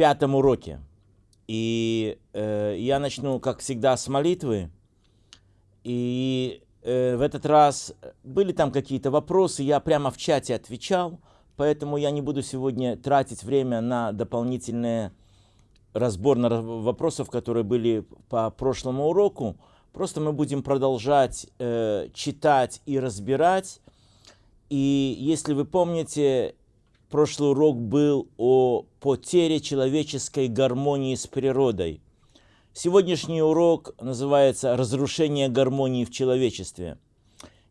Пятом уроке. И э, я начну, как всегда, с молитвы. И э, в этот раз были там какие-то вопросы, я прямо в чате отвечал, поэтому я не буду сегодня тратить время на дополнительный разбор на вопросов, которые были по прошлому уроку. Просто мы будем продолжать э, читать и разбирать. И если вы помните, прошлый урок был о потере человеческой гармонии с природой. Сегодняшний урок называется «Разрушение гармонии в человечестве».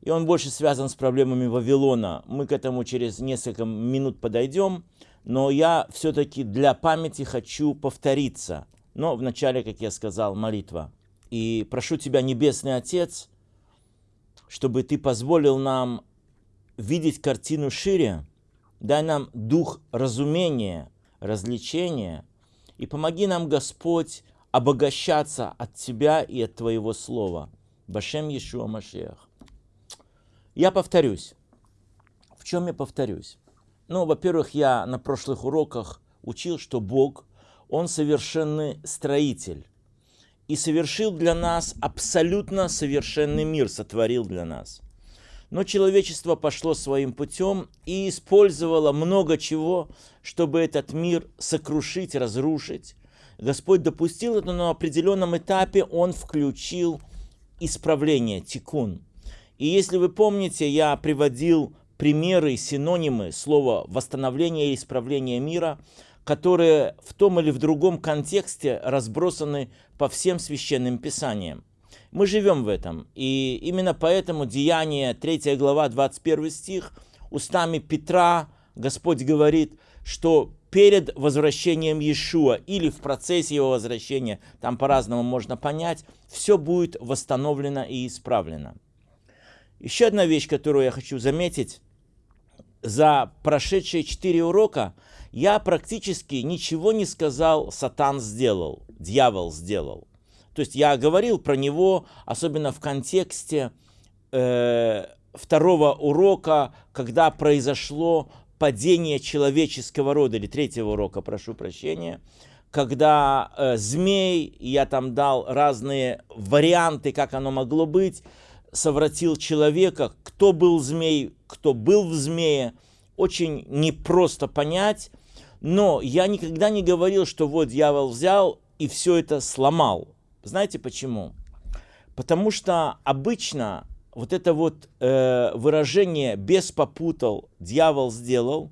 И он больше связан с проблемами Вавилона. Мы к этому через несколько минут подойдем, но я все-таки для памяти хочу повториться. Но вначале, как я сказал, молитва. И прошу Тебя, Небесный Отец, чтобы Ты позволил нам видеть картину шире, дай нам дух разумения, развлечения, и помоги нам, Господь, обогащаться от Тебя и от Твоего Слова. Башем Иешуа Машех. Я повторюсь. В чем я повторюсь? Ну, во-первых, я на прошлых уроках учил, что Бог, Он совершенный строитель. И совершил для нас абсолютно совершенный мир, сотворил для нас. Но человечество пошло своим путем и использовало много чего, чтобы этот мир сокрушить, разрушить. Господь допустил это, но на определенном этапе Он включил исправление, тикун. И если вы помните, я приводил примеры, синонимы слова «восстановление» и «исправление мира», которые в том или в другом контексте разбросаны по всем священным писаниям. Мы живем в этом. И именно поэтому Деяние, 3 глава, 21 стих, устами Петра Господь говорит, что перед возвращением Иешуа или в процессе его возвращения, там по-разному можно понять, все будет восстановлено и исправлено. Еще одна вещь, которую я хочу заметить. За прошедшие четыре урока я практически ничего не сказал, сатан сделал, дьявол сделал. То есть я говорил про него, особенно в контексте э, второго урока, когда произошло падение человеческого рода, или третьего урока, прошу прощения, когда э, змей, я там дал разные варианты, как оно могло быть, совратил человека, кто был змей, кто был в змее, очень непросто понять, но я никогда не говорил, что вот дьявол взял и все это сломал. Знаете почему? Потому что обычно вот это вот э, выражение «бес попутал, дьявол сделал»,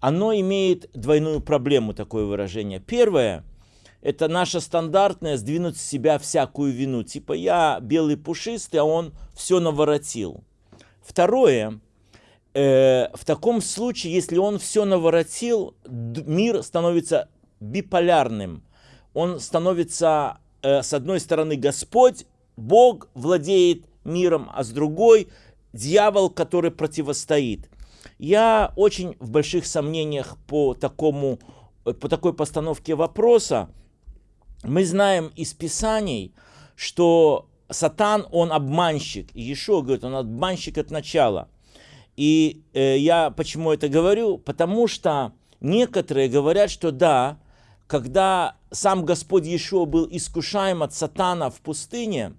оно имеет двойную проблему, такое выражение. Первое – это наше стандартное сдвинуть с себя всякую вину. Типа я белый пушистый, а он все наворотил. Второе э, – в таком случае, если он все наворотил, мир становится биполярным. Он становится с одной стороны Господь, Бог владеет миром, а с другой дьявол, который противостоит. Я очень в больших сомнениях по, такому, э, по такой постановке вопроса. Мы знаем из Писаний, что Сатан, он обманщик. И Ешо говорит, он обманщик от начала. И э, я почему это говорю? Потому что некоторые говорят, что да, когда сам Господь Иешуа был искушаем от сатана в пустыне,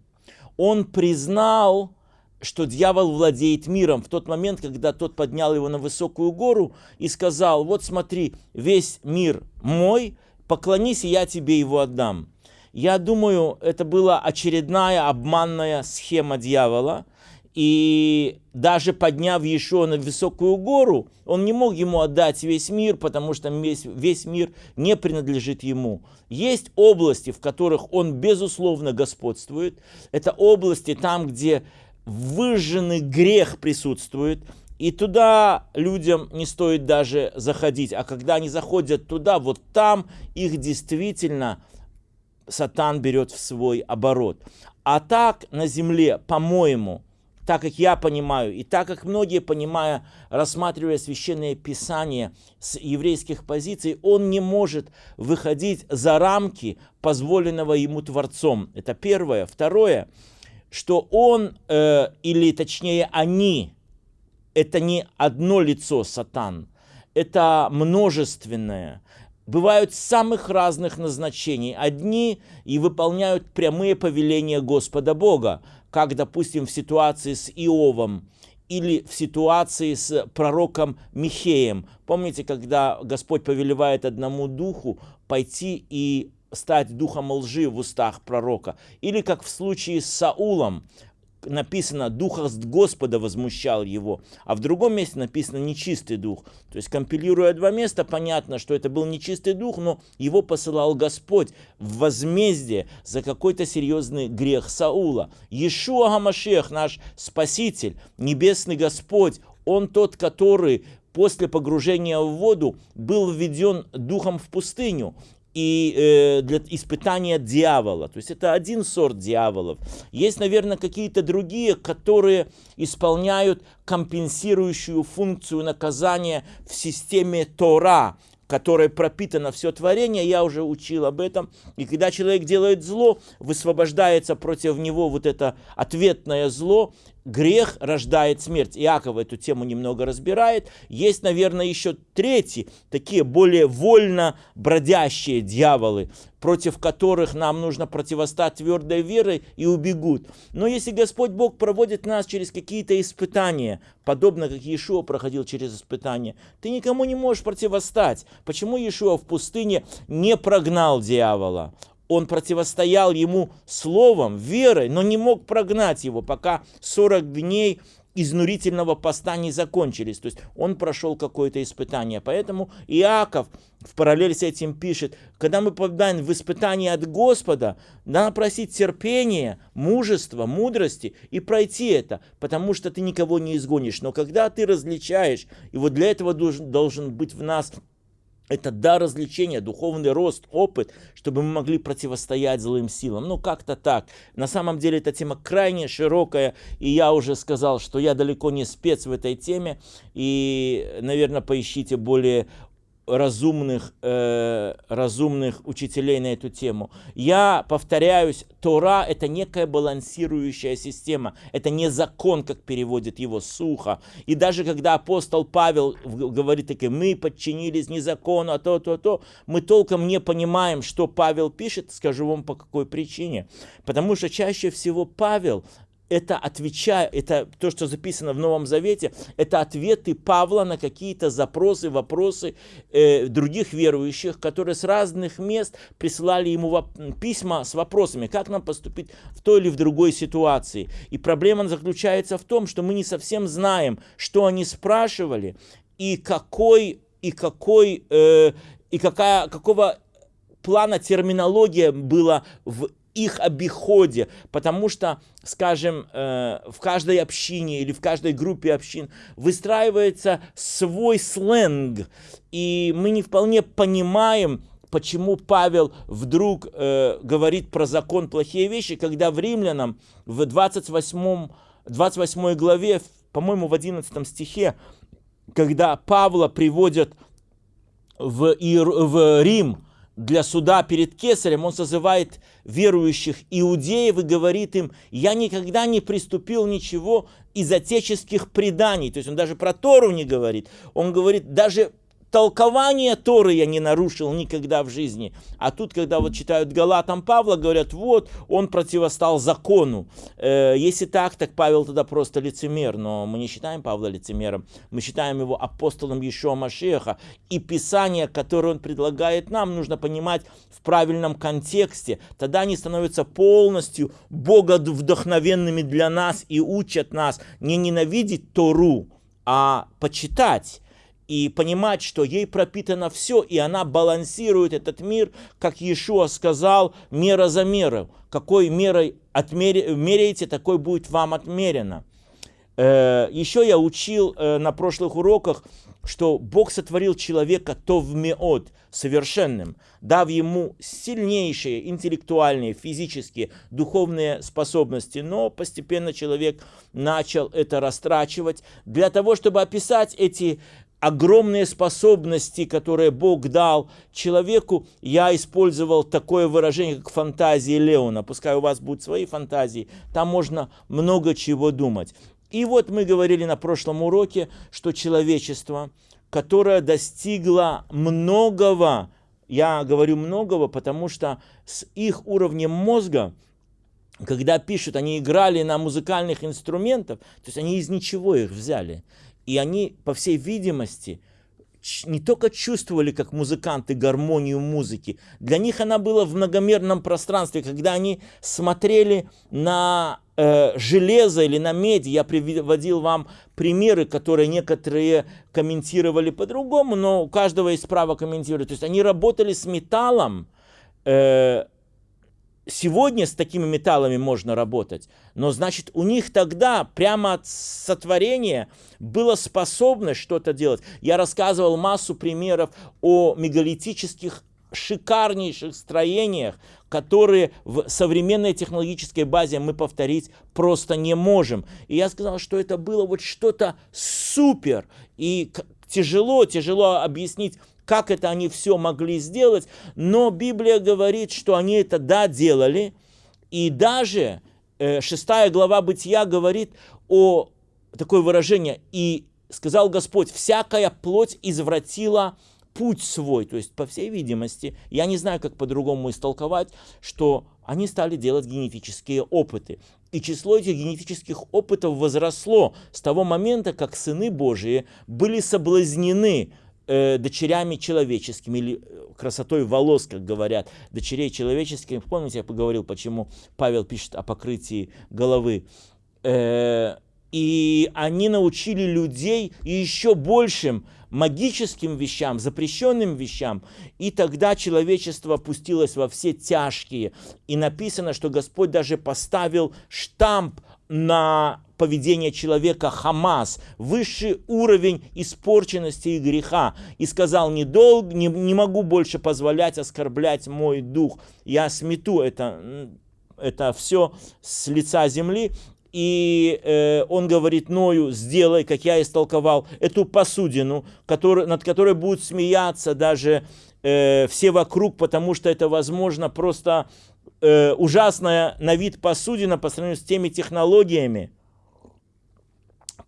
он признал, что дьявол владеет миром в тот момент, когда тот поднял его на высокую гору и сказал, вот смотри, весь мир мой, поклонись, и я тебе его отдам. Я думаю, это была очередная обманная схема дьявола – и даже подняв Иешуа на высокую гору, он не мог ему отдать весь мир, потому что весь, весь мир не принадлежит ему. Есть области, в которых он безусловно господствует. Это области там, где выжженный грех присутствует, и туда людям не стоит даже заходить. А когда они заходят туда, вот там их действительно сатан берет в свой оборот. А так на земле, по-моему, так как я понимаю, и так как многие, понимая, рассматривая священное писание с еврейских позиций, он не может выходить за рамки позволенного ему Творцом. Это первое. Второе, что он, э, или точнее они, это не одно лицо сатан, это множественное. бывают самых разных назначений. Одни и выполняют прямые повеления Господа Бога, как, допустим, в ситуации с Иовом или в ситуации с пророком Михеем. Помните, когда Господь повелевает одному духу пойти и стать духом лжи в устах пророка. Или как в случае с Саулом, написано «дух Господа возмущал его», а в другом месте написано «нечистый дух». То есть, компилируя два места, понятно, что это был нечистый дух, но его посылал Господь в возмездие за какой-то серьезный грех Саула. Иешуа Гамашех, наш Спаситель, Небесный Господь, Он тот, который после погружения в воду был введен духом в пустыню и э, для испытания дьявола. То есть это один сорт дьяволов. Есть, наверное, какие-то другие, которые исполняют компенсирующую функцию наказания в системе Тора, которой пропитано все творение, я уже учил об этом. И когда человек делает зло, высвобождается против него вот это ответное зло, грех рождает смерть. Иаков эту тему немного разбирает. Есть, наверное, еще третьи, такие более вольно бродящие дьяволы, против которых нам нужно противостать твердой верой и убегут. Но если Господь Бог проводит нас через какие-то испытания, подобно как Иешуа проходил через испытания, ты никому не можешь противостать. Почему Иешуа в пустыне не прогнал дьявола? Он противостоял ему словом, верой, но не мог прогнать его, пока 40 дней изнурительного поста не закончились. То есть он прошел какое-то испытание. Поэтому Иаков в параллель с этим пишет, когда мы попадаем в испытание от Господа, надо просить терпения, мужества, мудрости и пройти это, потому что ты никого не изгонишь. Но когда ты различаешь, и вот для этого должен, должен быть в нас это дар развлечения, духовный рост, опыт, чтобы мы могли противостоять злым силам. Ну, как-то так. На самом деле эта тема крайне широкая, и я уже сказал, что я далеко не спец в этой теме, и, наверное, поищите более разумных, э, разумных учителей на эту тему. Я повторяюсь, Тора – это некая балансирующая система. Это не закон, как переводит его сухо. И даже когда апостол Павел говорит таки, мы подчинились не закону, а то, то, то, мы толком не понимаем, что Павел пишет, скажу вам по какой причине. Потому что чаще всего Павел это отвечая, это то, что записано в Новом Завете, это ответы Павла на какие-то запросы, вопросы э, других верующих, которые с разных мест присылали ему письма с вопросами, как нам поступить в той или в другой ситуации. И проблема заключается в том, что мы не совсем знаем, что они спрашивали и какой и какой э, и какая какого плана терминология была в их обиходе, потому что, скажем, э, в каждой общине или в каждой группе общин выстраивается свой сленг, и мы не вполне понимаем, почему Павел вдруг э, говорит про закон плохие вещи, когда в Римлянам в 28, 28 главе, по-моему, в 11 стихе, когда Павла приводят в, Ир, в Рим, для суда перед Кесарем, он созывает верующих иудеев и говорит им, я никогда не приступил ничего из отеческих преданий. То есть он даже про Тору не говорит. Он говорит, даже толкование Торы я не нарушил никогда в жизни. А тут, когда вот читают Галатам Павла, говорят, вот, он противостал закону. Э, если так, так Павел тогда просто лицемер. Но мы не считаем Павла лицемером. Мы считаем его апостолом Ешуа Машеха. И Писание, которое он предлагает нам, нужно понимать в правильном контексте. Тогда они становятся полностью богодвдохновенными для нас и учат нас не ненавидеть Тору, а почитать и понимать, что ей пропитано все, и она балансирует этот мир, как Иешуа сказал, мера за меру. Какой мерой отмер... меряете, такой будет вам отмерено. Э, еще я учил э, на прошлых уроках, что Бог сотворил человека то в меот, совершенным, дав ему сильнейшие интеллектуальные, физические, духовные способности. Но постепенно человек начал это растрачивать для того, чтобы описать эти огромные способности, которые Бог дал человеку, я использовал такое выражение, как фантазии Леона. Пускай у вас будут свои фантазии, там можно много чего думать. И вот мы говорили на прошлом уроке, что человечество, которое достигло многого я говорю многого, потому что с их уровнем мозга, когда пишут, они играли на музыкальных инструментах, то есть они из ничего их взяли. И они, по всей видимости, не только чувствовали как музыканты гармонию музыки, для них она была в многомерном пространстве, когда они смотрели на э, железо или на медь. Я приводил вам примеры, которые некоторые комментировали по-другому, но у каждого есть право комментировать. То есть они работали с металлом, э, сегодня с такими металлами можно работать, но значит у них тогда прямо от сотворения было способность что-то делать. Я рассказывал массу примеров о мегалитических шикарнейших строениях, которые в современной технологической базе мы повторить просто не можем. И я сказал, что это было вот что-то супер. И тяжело, тяжело объяснить как это они все могли сделать, но Библия говорит, что они это да делали, и даже э, шестая глава Бытия говорит о такое выражение, и сказал Господь, всякая плоть извратила путь свой, то есть, по всей видимости, я не знаю, как по-другому истолковать, что они стали делать генетические опыты. И число этих генетических опытов возросло с того момента, как сыны Божии были соблазнены э, дочерями человеческими, или э, красотой волос, как говорят, дочерей человеческих. Помните, я поговорил, почему Павел пишет о покрытии головы. Э, и они научили людей еще большим магическим вещам, запрещенным вещам. И тогда человечество опустилось во все тяжкие. И написано, что Господь даже поставил штамп на поведение человека Хамас, высший уровень испорченности и греха, и сказал, не, долг, не, не могу больше позволять оскорблять мой дух, я смету это, это все с лица земли, и э, он говорит Ною, сделай, как я истолковал, эту посудину, который, над которой будут смеяться даже э, все вокруг, потому что это, возможно, просто э, ужасная на вид посудина по сравнению с теми технологиями,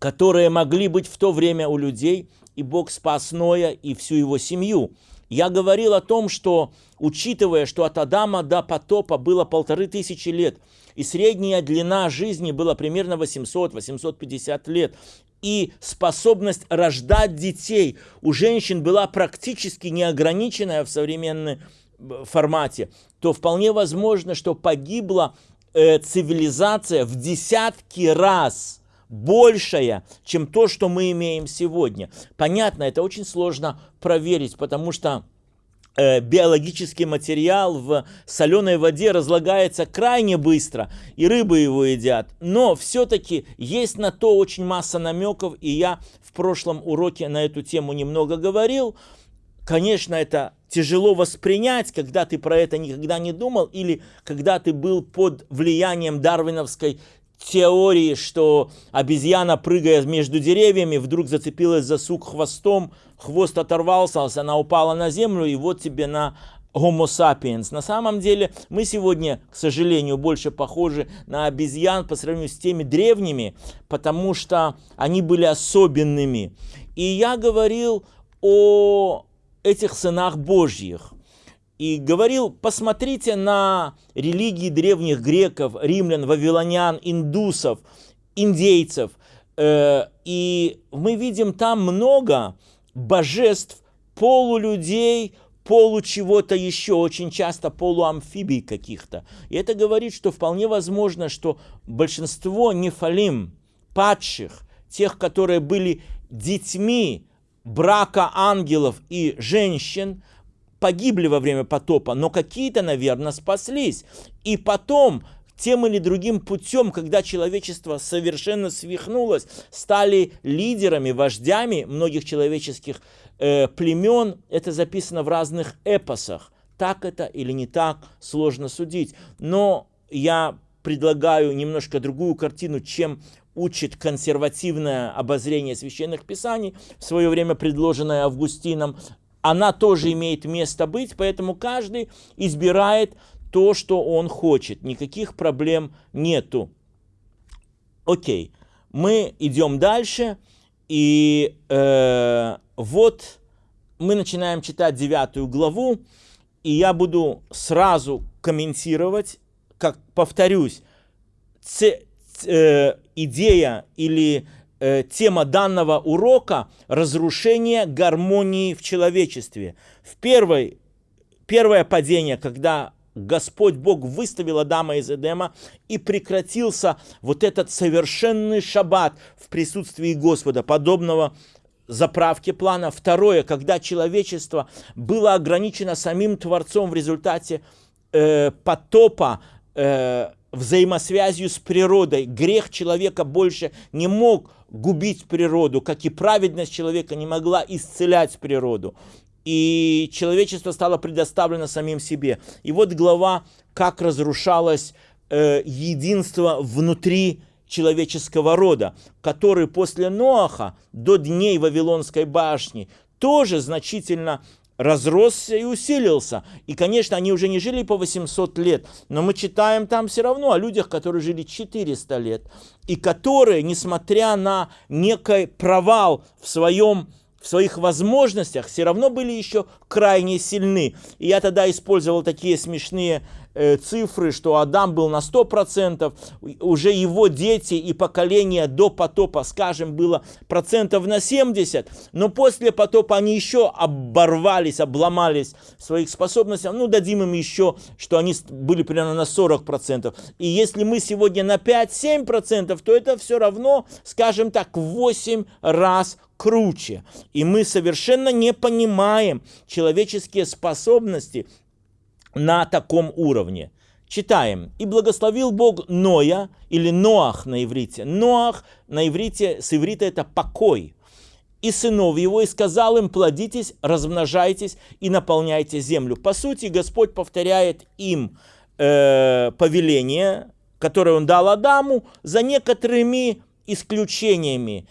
которые могли быть в то время у людей, и Бог спас Ноя и всю его семью. Я говорил о том, что, учитывая, что от Адама до потопа было полторы тысячи лет, и средняя длина жизни была примерно 800-850 лет, и способность рождать детей у женщин была практически неограниченная в современном формате, то вполне возможно, что погибла э, цивилизация в десятки раз большая, чем то, что мы имеем сегодня. Понятно, это очень сложно проверить, потому что э, биологический материал в соленой воде разлагается крайне быстро, и рыбы его едят. Но все-таки есть на то очень масса намеков, и я в прошлом уроке на эту тему немного говорил. Конечно, это тяжело воспринять, когда ты про это никогда не думал, или когда ты был под влиянием дарвиновской теории, что обезьяна, прыгая между деревьями, вдруг зацепилась за сук хвостом, хвост оторвался, она упала на землю, и вот тебе на Homo sapiens. На самом деле мы сегодня, к сожалению, больше похожи на обезьян по сравнению с теми древними, потому что они были особенными. И я говорил о этих сынах Божьих. И говорил, посмотрите на религии древних греков, римлян, вавилонян, индусов, индейцев. Э, и мы видим там много божеств, полулюдей, полу чего-то еще, очень часто полуамфибий каких-то. И это говорит, что вполне возможно, что большинство нефалим, падших, тех, которые были детьми брака ангелов и женщин погибли во время потопа, но какие-то, наверное, спаслись. И потом тем или другим путем, когда человечество совершенно свихнулось, стали лидерами, вождями многих человеческих э, племен. Это записано в разных эпосах. Так это или не так, сложно судить. Но я предлагаю немножко другую картину, чем учит консервативное обозрение священных писаний, в свое время предложенное Августином, она тоже имеет место быть, поэтому каждый избирает то, что он хочет. Никаких проблем нету. Окей, мы идем дальше, и э, вот мы начинаем читать девятую главу, и я буду сразу комментировать, как повторюсь, ц, э, идея или э, тема данного урока – разрушение гармонии в человечестве. В первой, первое падение, когда Господь Бог выставил Адама из Эдема, и прекратился вот этот совершенный шаббат в присутствии Господа, подобного заправке плана. Второе, когда человечество было ограничено самим Творцом в результате э, потопа, э, взаимосвязью с природой. Грех человека больше не мог губить природу, как и праведность человека не могла исцелять природу и человечество стало предоставлено самим себе. И вот глава, как разрушалось э, единство внутри человеческого рода, который после Ноаха до дней Вавилонской башни тоже значительно разросся и усилился. И, конечно, они уже не жили по 800 лет, но мы читаем там все равно о людях, которые жили 400 лет, и которые, несмотря на некий провал в своем в своих возможностях все равно были еще крайне сильны. И я тогда использовал такие смешные э, цифры, что Адам был на 100%, уже его дети и поколение до потопа, скажем, было процентов на 70, но после потопа они еще оборвались, обломались своих способностях, ну дадим им еще, что они были примерно на 40%. И если мы сегодня на 5-7%, то это все равно, скажем так, в 8 раз круче. И мы совершенно не понимаем человеческие способности на таком уровне. Читаем. «И благословил Бог Ноя, или Ноах на иврите. Ноах на иврите, с иврита это покой. И сынов его, и сказал им, плодитесь, размножайтесь и наполняйте землю. По сути, Господь повторяет им э, повеление, которое он дал Адаму, за некоторыми исключениями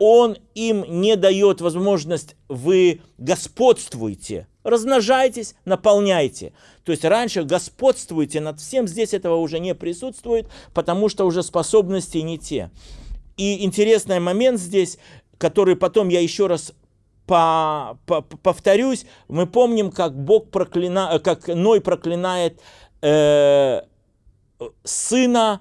он им не дает возможность, вы господствуйте, размножайтесь, наполняйте. То есть раньше господствуйте над всем, здесь этого уже не присутствует, потому что уже способности не те. И интересный момент здесь, который потом я еще раз по, по, повторюсь, мы помним, как Бог проклина, как Ной проклинает э, сына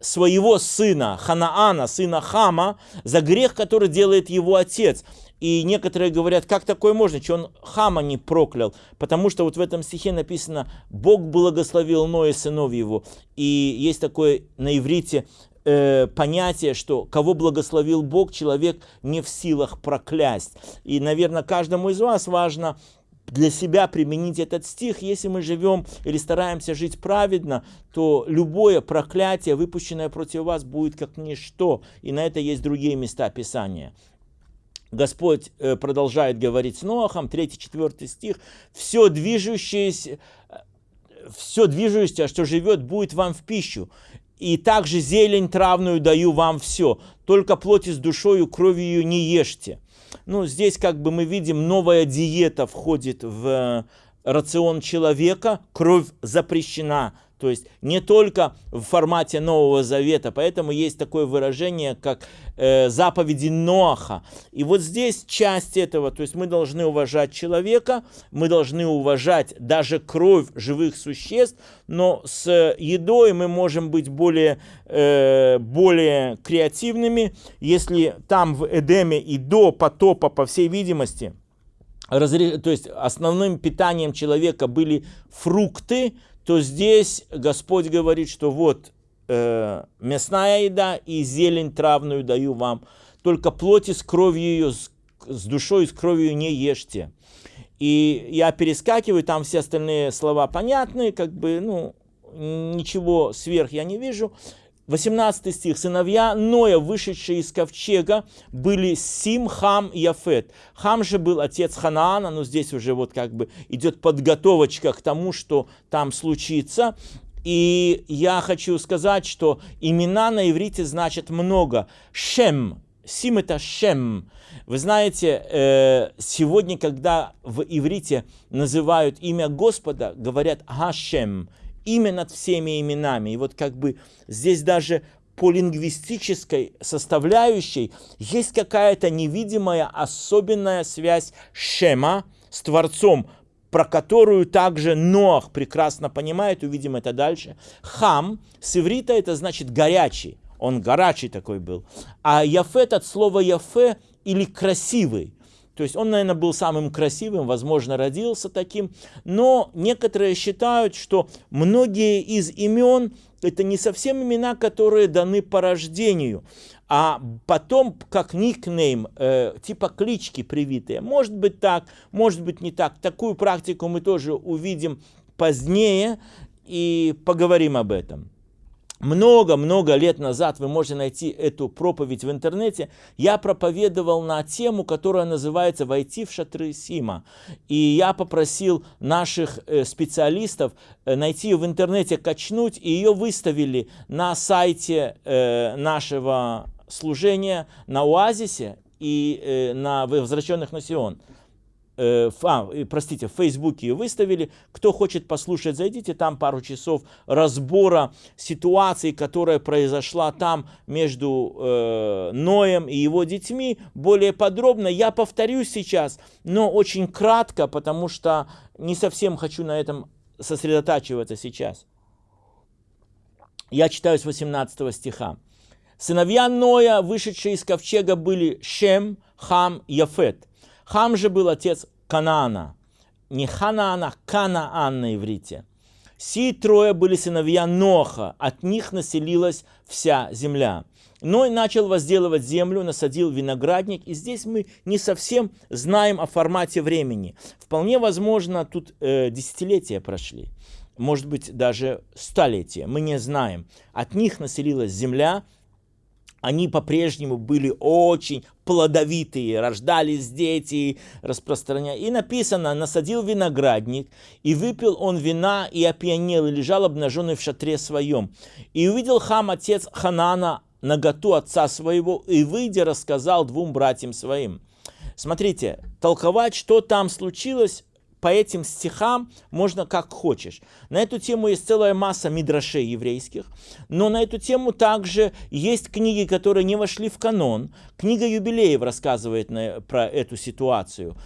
своего сына Ханаана, сына Хама, за грех, который делает его отец. И некоторые говорят, как такое можно, что он Хама не проклял. Потому что вот в этом стихе написано, Бог благословил Ноя сынов его. И есть такое на иврите э, понятие, что кого благословил Бог, человек не в силах проклясть. И, наверное, каждому из вас важно для себя применить этот стих. Если мы живем или стараемся жить праведно, то любое проклятие, выпущенное против вас, будет как ничто. И на это есть другие места Писания. Господь э, продолжает говорить с Ноахом, 3-4 стих. «Все движущееся, все движущееся, что живет, будет вам в пищу. И также зелень травную даю вам все. Только плоти с душою, кровью не ешьте». Ну, здесь как бы мы видим, новая диета входит в э, рацион человека, кровь запрещена. То есть не только в формате Нового Завета, поэтому есть такое выражение, как э, заповеди Ноаха. И вот здесь часть этого, то есть мы должны уважать человека, мы должны уважать даже кровь живых существ, но с едой мы можем быть более, э, более креативными, если там в Эдеме и до потопа, по всей видимости, разре... то есть основным питанием человека были фрукты, то здесь Господь говорит, что вот э, мясная еда и зелень травную даю вам, только плоти с кровью ее, с, с душой и с кровью не ешьте. И я перескакиваю, там все остальные слова понятны, как бы, ну, ничего сверх я не вижу. 18 стих. «Сыновья Ноя, вышедшие из ковчега, были Сим, Хам и Яфет». Хам же был отец Ханаана, но здесь уже вот как бы идет подготовочка к тому, что там случится. И я хочу сказать, что имена на иврите значат много. Шем, Сим это Шем. Вы знаете, э, сегодня, когда в иврите называют имя Господа, говорят Хашем, имя над всеми именами. И вот как бы здесь даже по лингвистической составляющей есть какая-то невидимая особенная связь Шема с Творцом про которую также Ноах прекрасно понимает, увидим это дальше. Хам с иврита это значит горячий, он горячий такой был. А Яфет от слова Яфе или красивый. То есть он, наверное, был самым красивым, возможно, родился таким. Но некоторые считают, что многие из имен это не совсем имена, которые даны по рождению, а потом как никнейм, э, типа клички привитые. Может быть так, может быть не так. Такую практику мы тоже увидим позднее и поговорим об этом много-много лет назад, вы можете найти эту проповедь в интернете, я проповедовал на тему, которая называется «Войти в шатры Сима». И я попросил наших э, специалистов э, найти ее в интернете, качнуть, и ее выставили на сайте э, нашего служения на Оазисе и на возвращенных на Сион э, а, простите, в Фейсбуке выставили. Кто хочет послушать, зайдите, там пару часов разбора ситуации, которая произошла там между э, Ноем и его детьми. Более подробно я повторюсь сейчас, но очень кратко, потому что не совсем хочу на этом сосредотачиваться сейчас. Я читаю с 18 стиха. Сыновья Ноя, вышедшие из ковчега, были Шем, Хам, Яфет – Хам же был отец Канаана. Не Ханаана, Канаан на иврите. Сии трое были сыновья Ноха, от них населилась вся земля. Ной начал возделывать землю, насадил виноградник, и здесь мы не совсем знаем о формате времени. Вполне возможно, тут э, десятилетия прошли, может быть, даже столетия, мы не знаем. От них населилась земля, они по-прежнему были очень плодовитые, рождались дети, распространяя. И написано, насадил виноградник, и выпил он вина, и опьянел, и лежал обнаженный в шатре своем. И увидел хам, отец Ханана, наготу отца своего, и, выйдя, рассказал двум братьям своим. Смотрите, толковать, что там случилось, по этим стихам можно как хочешь. На эту тему есть целая масса мидрашей еврейских, но на эту тему также есть книги, которые не вошли в канон. Книга юбилеев рассказывает на, про эту ситуацию.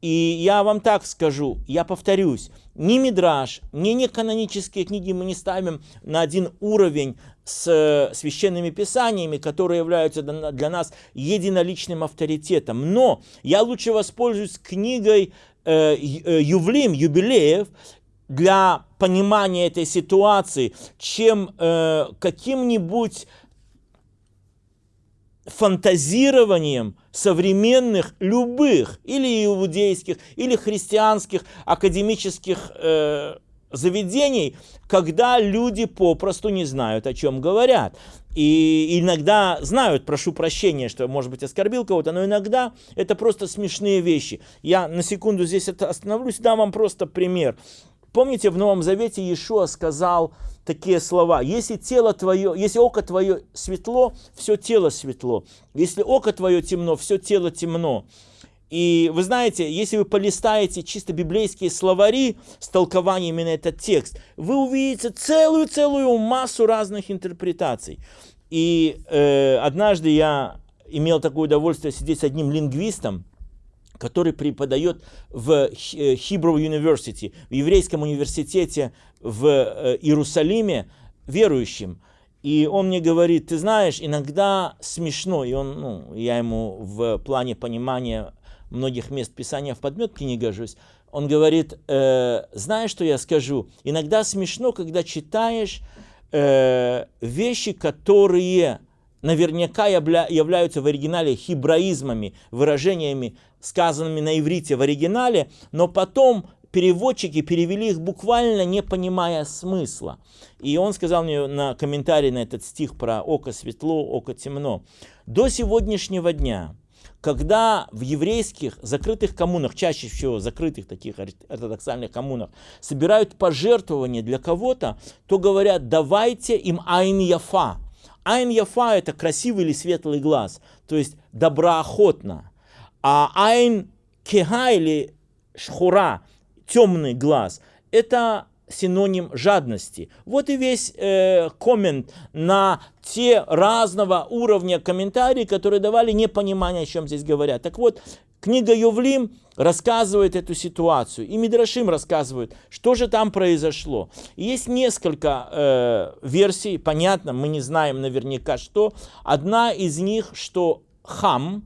И я вам так скажу, я повторюсь, ни Мидраш, ни неканонические книги мы не ставим на один уровень с э, священными писаниями, которые являются для нас единоличным авторитетом. Но я лучше воспользуюсь книгой ювлим, юбилеев, для понимания этой ситуации, чем э, каким-нибудь фантазированием современных любых или иудейских, или христианских академических э, заведений, когда люди попросту не знают, о чем говорят. И иногда знают, прошу прощения, что, может быть, оскорбил кого-то, но иногда это просто смешные вещи. Я на секунду здесь остановлюсь, дам вам просто пример. Помните, в Новом Завете Иешуа сказал такие слова. Если тело твое, если око твое светло, все тело светло. Если око твое темно, все тело темно. И вы знаете, если вы полистаете чисто библейские словари с толкованиями на этот текст, вы увидите целую-целую массу разных интерпретаций. И э, однажды я имел такое удовольствие сидеть с одним лингвистом, который преподает в э, Hebrew University, в еврейском университете в э, Иерусалиме, верующим. И он мне говорит, ты знаешь, иногда смешно, и он, ну, я ему в плане понимания многих мест Писания в подметке не гожусь, он говорит, э, знаешь, что я скажу? Иногда смешно, когда читаешь э, вещи, которые наверняка явля, являются в оригинале хибраизмами, выражениями, сказанными на иврите в оригинале, но потом переводчики перевели их буквально не понимая смысла. И он сказал мне на комментарий на этот стих про око светло, око темно. До сегодняшнего дня когда в еврейских закрытых коммунах, чаще всего закрытых таких ортодоксальных коммунах, собирают пожертвования для кого-то, то говорят, давайте им айн яфа. Айн яфа это красивый или светлый глаз, то есть доброохотно. А айн кеха или шхура, темный глаз, это синоним жадности. Вот и весь э, коммент на те разного уровня комментарии, которые давали непонимание, о чем здесь говорят. Так вот, книга Ювлим рассказывает эту ситуацию, и Мидрашим рассказывает, что же там произошло. И есть несколько э, версий, понятно, мы не знаем наверняка что. Одна из них, что Хам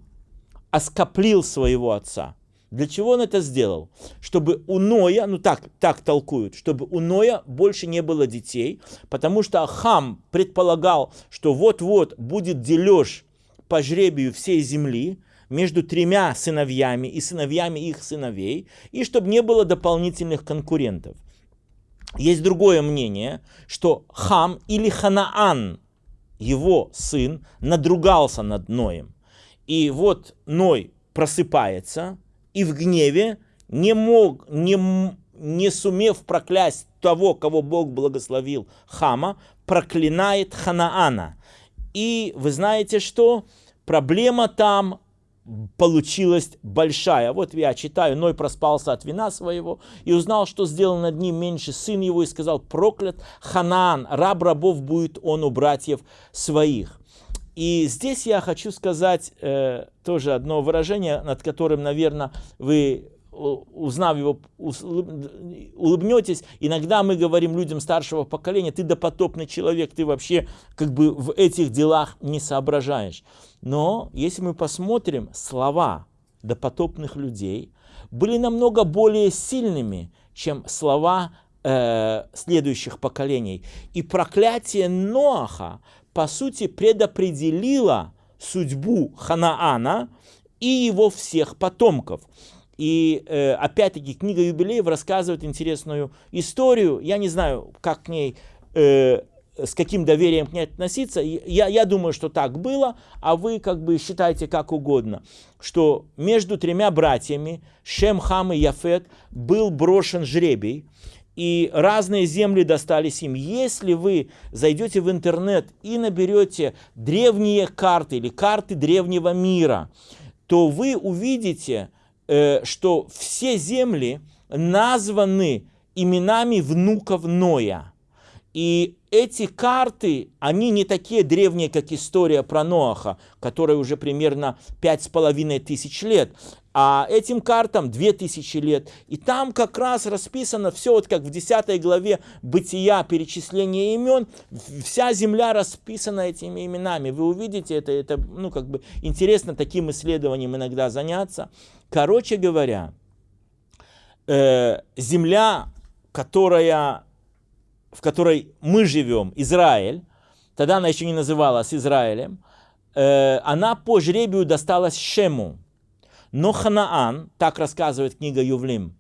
оскоплил своего отца. Для чего он это сделал? Чтобы у Ноя, ну так, так толкуют, чтобы у Ноя больше не было детей, потому что Хам предполагал, что вот-вот будет дележ по жребию всей земли, между тремя сыновьями и сыновьями их сыновей, и чтобы не было дополнительных конкурентов. Есть другое мнение, что Хам или Ханаан, его сын, надругался над Ноем. И вот Ной просыпается и в гневе, не, мог, не, не сумев проклясть того, кого Бог благословил, Хама, проклинает Ханаана. И вы знаете что? Проблема там получилась большая. Вот я читаю, Ной проспался от вина своего и узнал, что сделал над ним меньше сын его и сказал, проклят Ханаан, раб рабов будет он у братьев своих. И здесь я хочу сказать э, тоже одно выражение, над которым, наверное, вы узнав его, улыбнетесь. Иногда мы говорим людям старшего поколения, ты допотопный человек, ты вообще как бы в этих делах не соображаешь. Но если мы посмотрим, слова допотопных людей были намного более сильными, чем слова э, следующих поколений. И проклятие Ноаха, по сути, предопределило судьбу Ханаана и его всех потомков. И э, опять-таки книга юбилеев рассказывает интересную историю. Я не знаю, как к ней, э, с каким доверием к ней относиться. Я, я думаю, что так было, а вы как бы считайте как угодно. Что между тремя братьями, Шем, Хам и Яфет, был брошен жребий. И разные земли достались им. Если вы зайдете в интернет и наберете древние карты или карты древнего мира, то вы увидите, Э, что все земли названы именами внуков Ноя. И эти карты, они не такие древние, как история про Ноаха, которая уже примерно пять с половиной тысяч лет, а этим картам две тысячи лет. И там как раз расписано все, вот как в 10 главе Бытия, перечисление имен, вся земля расписана этими именами. Вы увидите это, это ну, как бы интересно таким исследованием иногда заняться. Короче говоря, э, земля, которая, в которой мы живем, Израиль, тогда она еще не называлась Израилем, э, она по жребию досталась Шему. Но Ханаан, так рассказывает книга Ювлим,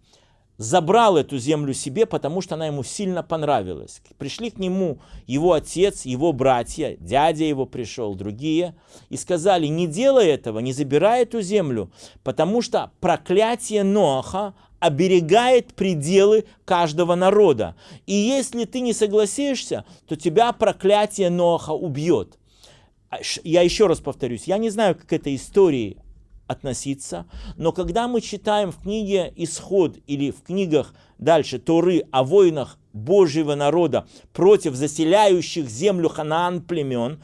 забрал эту землю себе, потому что она ему сильно понравилась. Пришли к нему его отец, его братья, дядя его пришел, другие, и сказали, не делай этого, не забирай эту землю, потому что проклятие Ноаха оберегает пределы каждого народа. И если ты не согласишься, то тебя проклятие Ноаха убьет. А я еще раз повторюсь, я не знаю, как этой истории относиться. Но когда мы читаем в книге Исход или в книгах дальше Торы о войнах Божьего народа против заселяющих землю Ханаан племен,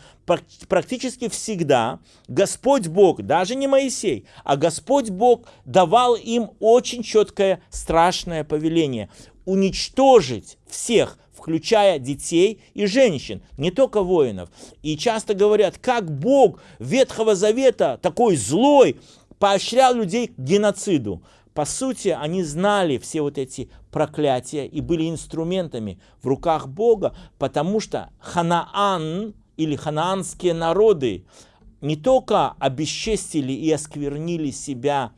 практически всегда Господь Бог, даже не Моисей, а Господь Бог давал им очень четкое страшное повеление уничтожить всех, включая детей и женщин, не только воинов. И часто говорят, как Бог Ветхого Завета, такой злой, поощрял людей к геноциду. По сути, они знали все вот эти проклятия и были инструментами в руках Бога, потому что Ханаан или ханаанские народы не только обесчестили и осквернили себя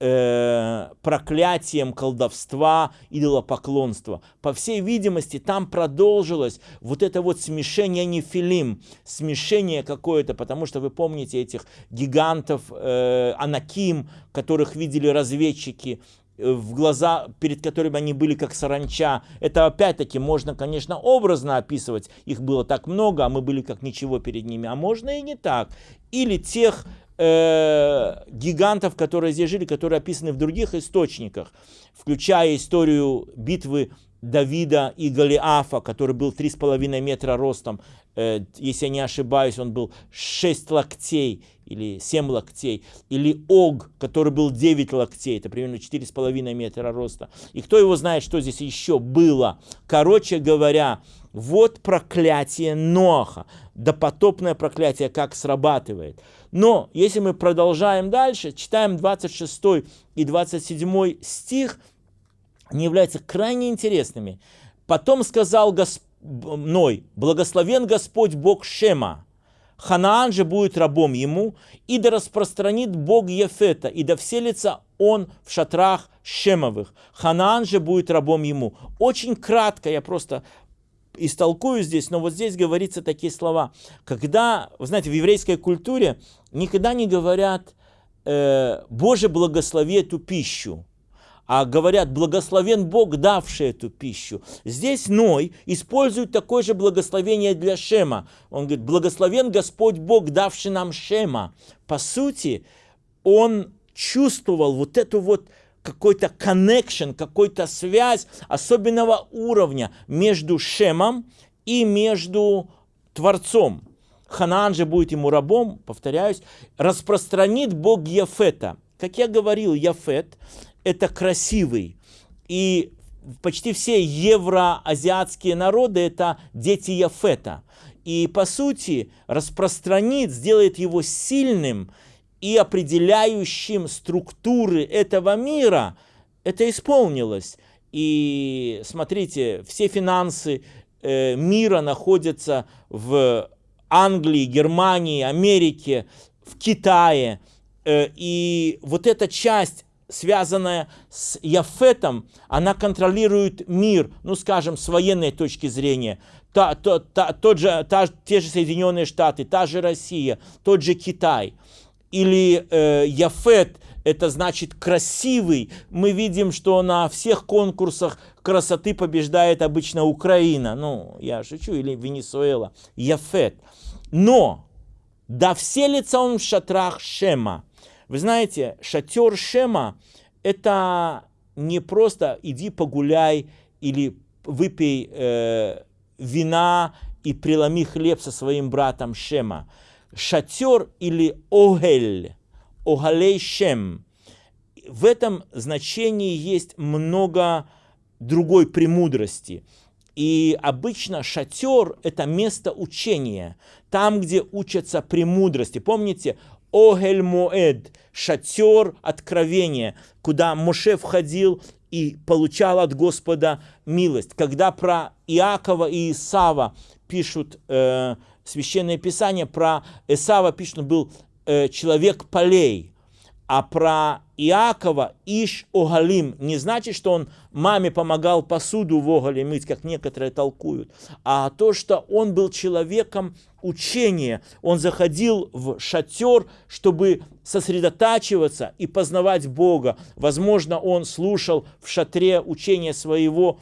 э, проклятием колдовства, идолопоклонства. По всей видимости, там продолжилось вот это вот смешение нефилим, смешение какое-то, потому что вы помните этих гигантов, э, анаким, которых видели разведчики, э, в глаза, перед которыми они были как саранча. Это опять-таки можно, конечно, образно описывать. Их было так много, а мы были как ничего перед ними. А можно и не так. Или тех э, гигантов, которые здесь жили, которые описаны в других источниках, включая историю битвы Давида и Голиафа, который был 3,5 метра ростом, э, если я не ошибаюсь, он был 6 локтей или 7 локтей, или Ог, который был 9 локтей, это примерно 4,5 метра роста. И кто его знает, что здесь еще было. Короче говоря, вот проклятие Ноаха, допотопное проклятие, как срабатывает. Но если мы продолжаем дальше, читаем 26 и 27 стих, они являются крайне интересными. Потом сказал Господь, Ной, благословен Господь Бог Шема, Ханаан же будет рабом ему, и да распространит Бог Ефета, и да вселится он в шатрах Шемовых. Ханаан же будет рабом ему. Очень кратко, я просто истолкую здесь, но вот здесь говорится такие слова. Когда, вы знаете, в еврейской культуре никогда не говорят э, «Боже, благослови эту пищу» а говорят, благословен Бог, давший эту пищу. Здесь Ной использует такое же благословение для Шема. Он говорит, благословен Господь Бог, давший нам Шема. По сути, он чувствовал вот эту вот какой-то connection, какой-то связь особенного уровня между Шемом и между Творцом. Ханаан же будет ему рабом, повторяюсь, распространит Бог Яфета. Как я говорил, Яфет это красивый. И почти все евроазиатские народы это дети Яфета. И по сути распространит, сделает его сильным и определяющим структуры этого мира. Это исполнилось. И смотрите, все финансы э, мира находятся в Англии, Германии, Америке, в Китае. Э, и вот эта часть связанная с Яфетом, она контролирует мир, ну скажем, с военной точки зрения. Та, та, та, тот же, та, те же Соединенные Штаты, та же Россия, тот же Китай. Или э, Яфет, это значит красивый. Мы видим, что на всех конкурсах красоты побеждает обычно Украина. Ну, я шучу, или Венесуэла. Яфет. Но, да вселится он в шатрах Шема. Вы знаете, шатер Шема – это не просто иди погуляй или выпей э, вина и преломи хлеб со своим братом Шема. Шатер или огель, огалей. В этом значении есть много другой премудрости. И обычно шатер – это место учения, там, где учатся премудрости. Помните, Огель Моэд, шатер откровения, куда Моше входил и получал от Господа милость. Когда про Иакова и Исава пишут э, Священное Писание, про Исава пишут, он был э, человек полей, а про Иакова Иш Огалим не значит, что он маме помогал посуду в Огале мыть, как некоторые толкуют, а то, что он был человеком учения. Он заходил в шатер, чтобы сосредотачиваться и познавать Бога. Возможно, он слушал в шатре учения своего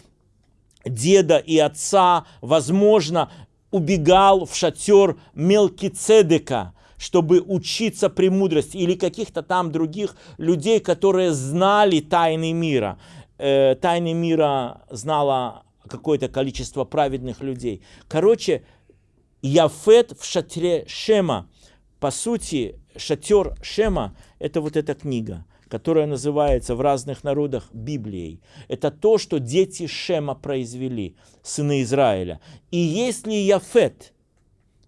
деда и отца. Возможно, убегал в шатер Мелкицедека, чтобы учиться премудрости, или каких-то там других людей, которые знали тайны мира. Э, тайны мира знало какое-то количество праведных людей. Короче, Яфет в шатре Шема. По сути, шатер Шема – это вот эта книга, которая называется в разных народах Библией. Это то, что дети Шема произвели, сыны Израиля. И если Яфет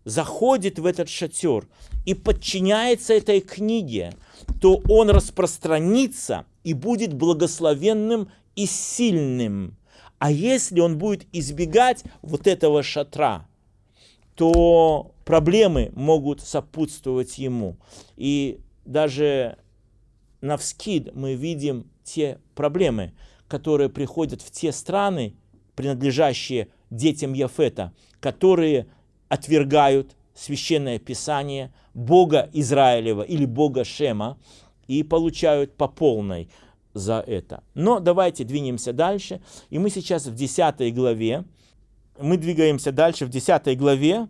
заходит в этот шатер и подчиняется этой книге, то он распространится и будет благословенным и сильным. А если он будет избегать вот этого шатра – то проблемы могут сопутствовать ему. И даже на вскид мы видим те проблемы, которые приходят в те страны, принадлежащие детям Яфета, которые отвергают священное писание Бога Израилева или Бога Шема и получают по полной за это. Но давайте двинемся дальше. И мы сейчас в 10 главе мы двигаемся дальше в 10 главе,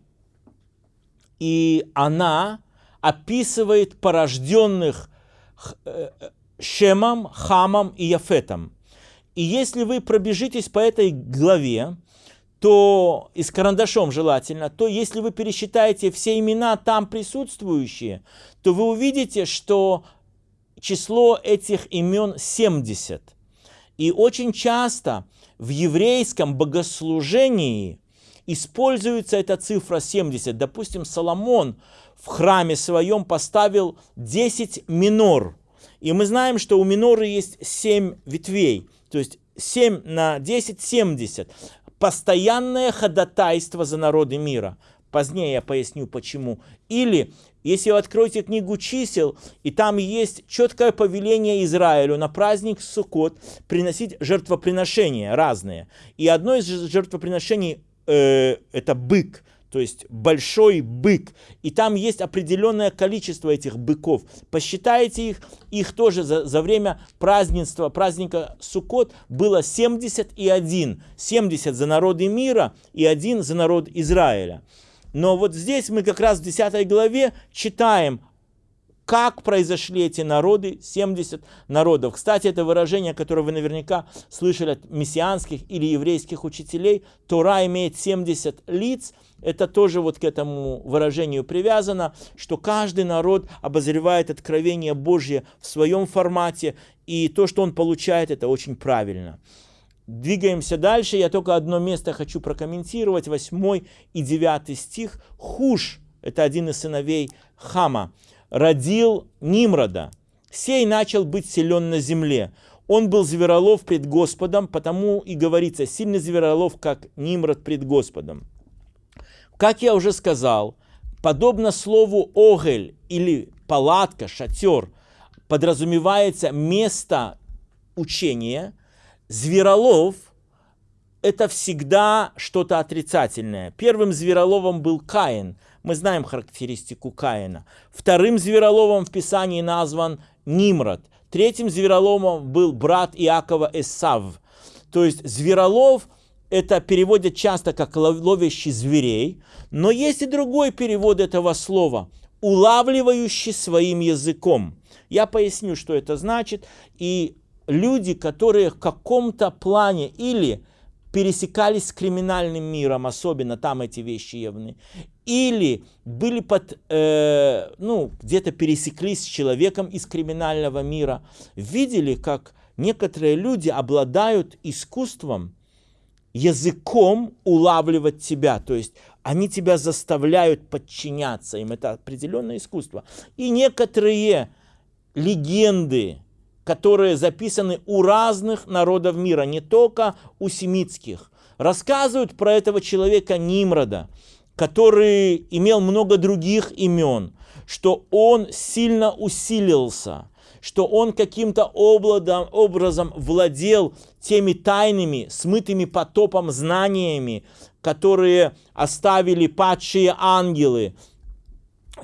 и она описывает порожденных Шемом, Хамом и Яфетом. И если вы пробежитесь по этой главе, то и с карандашом желательно, то если вы пересчитаете все имена там присутствующие, то вы увидите, что число этих имен 70. И очень часто в еврейском богослужении используется эта цифра 70. Допустим, Соломон в храме своем поставил 10 минор. И мы знаем, что у миноры есть 7 ветвей. То есть 7 на 10 – 70. Постоянное ходатайство за народы мира. Позднее я поясню почему. Или, если вы откроете книгу чисел, и там есть четкое повеление Израилю на праздник Суккот приносить жертвоприношения разные. И одно из жертвоприношений э, это бык, то есть большой бык. И там есть определенное количество этих быков. Посчитайте их, их тоже за, за время празднества, праздника Суккот было 71. 70 за народы мира и один за народ Израиля. Но вот здесь мы как раз в 10 главе читаем как произошли эти народы, 70 народов. Кстати, это выражение, которое вы наверняка слышали от мессианских или еврейских учителей. Тора имеет 70 лиц. Это тоже вот к этому выражению привязано, что каждый народ обозревает откровение Божье в своем формате, и то, что он получает, это очень правильно. Двигаемся дальше. Я только одно место хочу прокомментировать. 8 и 9 стих. Хуш, это один из сыновей Хама родил Нимрода. Сей начал быть силен на земле. Он был зверолов пред Господом, потому и говорится, сильный зверолов, как Нимрод пред Господом. Как я уже сказал, подобно слову «огель» или «палатка», «шатер», подразумевается место учения, зверолов – это всегда что-то отрицательное. Первым звероловом был Каин – мы знаем характеристику Каина. Вторым звероловом в Писании назван Нимрод. Третьим звероловом был брат Иакова Эсав. То есть зверолов это переводят часто как ловящий зверей, но есть и другой перевод этого слова – улавливающий своим языком. Я поясню, что это значит. И люди, которые в каком-то плане или пересекались с криминальным миром, особенно там эти вещи явны, или были под, э, ну, где-то пересеклись с человеком из криминального мира, видели, как некоторые люди обладают искусством, языком улавливать тебя, то есть они тебя заставляют подчиняться им, это определенное искусство. И некоторые легенды, которые записаны у разных народов мира, не только у семитских. Рассказывают про этого человека Нимрода, который имел много других имен, что он сильно усилился, что он каким-то образом владел теми тайными, смытыми потопом знаниями, которые оставили падшие ангелы.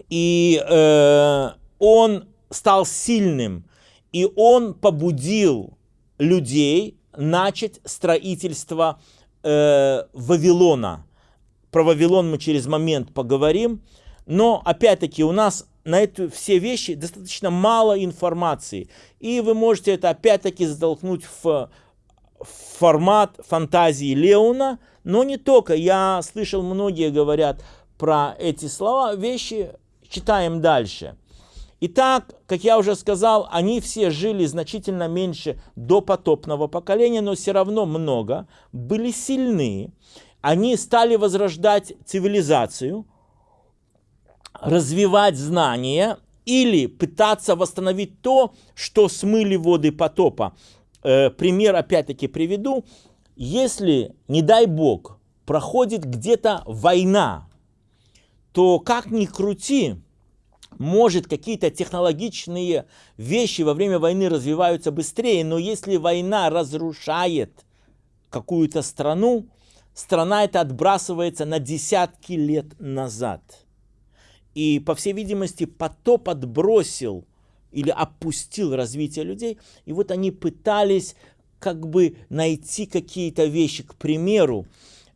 И э, он стал сильным, и он побудил людей начать строительство э, Вавилона. Про Вавилон мы через момент поговорим. Но, опять-таки, у нас на эти все вещи достаточно мало информации. И вы можете это, опять-таки, затолкнуть в формат фантазии Леона. Но не только. Я слышал, многие говорят про эти слова. Вещи читаем дальше. Итак, как я уже сказал, они все жили значительно меньше до потопного поколения, но все равно много, были сильны. Они стали возрождать цивилизацию, развивать знания или пытаться восстановить то, что смыли воды потопа. Э, пример опять-таки приведу. Если, не дай бог, проходит где-то война, то как ни крути, может, какие-то технологичные вещи во время войны развиваются быстрее, но если война разрушает какую-то страну, страна эта отбрасывается на десятки лет назад. И, по всей видимости, потоп отбросил или опустил развитие людей. И вот они пытались как бы найти какие-то вещи. К примеру,